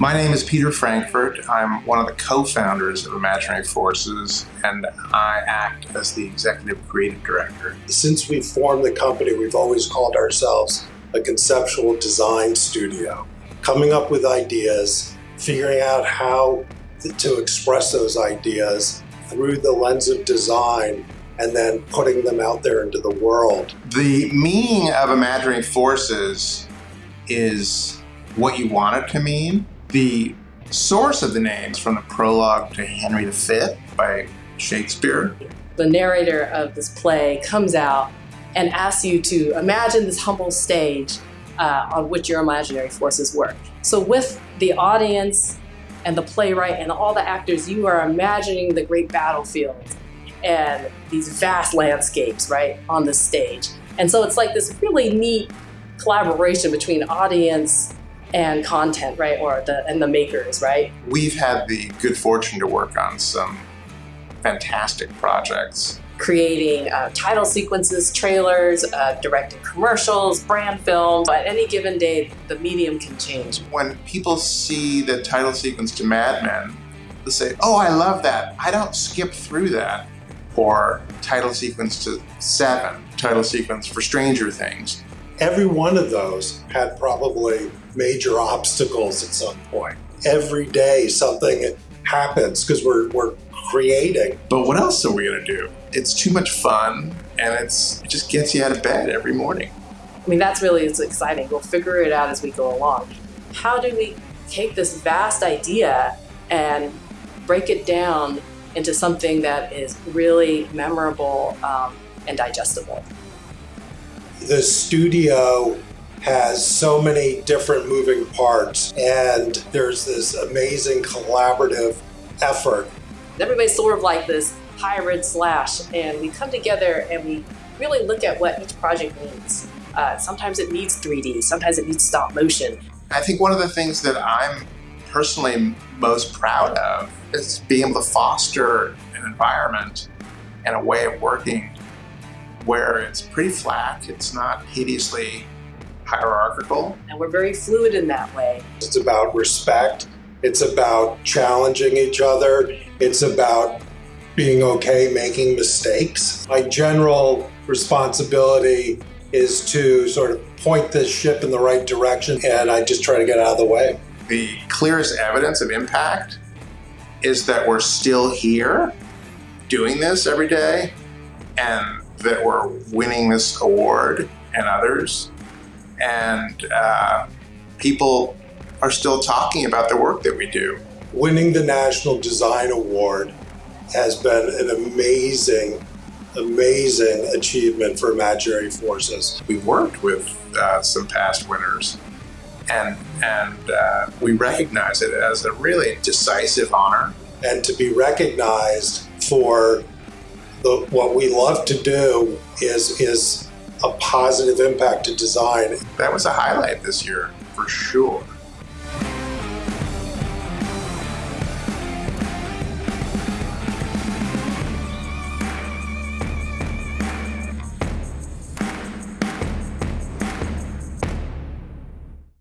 My name is Peter Frankfurt. I'm one of the co-founders of Imaginary Forces, and I act as the executive creative director. Since we formed the company, we've always called ourselves a conceptual design studio. Coming up with ideas, figuring out how to express those ideas through the lens of design and then putting them out there into the world. The meaning of Imaginary Forces is what you want it to mean. The source of the names from the prologue to Henry V by Shakespeare. The narrator of this play comes out and asks you to imagine this humble stage uh, on which your imaginary forces work. So with the audience and the playwright and all the actors, you are imagining the great battlefield and these vast landscapes, right, on the stage. And so it's like this really neat collaboration between audience and content, right, or the and the makers, right? We've had the good fortune to work on some fantastic projects. Creating uh, title sequences, trailers, uh, directing commercials, brand films. At any given day, the medium can change. When people see the title sequence to Mad Men, they'll say, oh, I love that. I don't skip through that. Or title sequence to Seven, title sequence for Stranger Things. Every one of those had probably major obstacles at some point. Every day something happens because we're, we're creating. But what else are we going to do? It's too much fun and it's, it just gets you out of bed every morning. I mean, that's really it's exciting. We'll figure it out as we go along. How do we take this vast idea and break it down into something that is really memorable um, and digestible? The studio has so many different moving parts and there's this amazing collaborative effort. Everybody's sort of like this hybrid slash and we come together and we really look at what each project needs. Uh, sometimes it needs 3D, sometimes it needs stop motion. I think one of the things that I'm personally most proud of is being able to foster an environment and a way of working where it's pretty flat, it's not hideously hierarchical. And we're very fluid in that way. It's about respect. It's about challenging each other. It's about being okay making mistakes. My general responsibility is to sort of point this ship in the right direction and I just try to get out of the way. The clearest evidence of impact is that we're still here doing this every day and that we're winning this award and others and uh, people are still talking about the work that we do. Winning the National Design Award has been an amazing, amazing achievement for Imaginary Forces. We've worked with uh, some past winners and, and uh, we recognize it as a really decisive honor. And to be recognized for the, what we love to do is, is a positive impact to design. That was a highlight this year, for sure.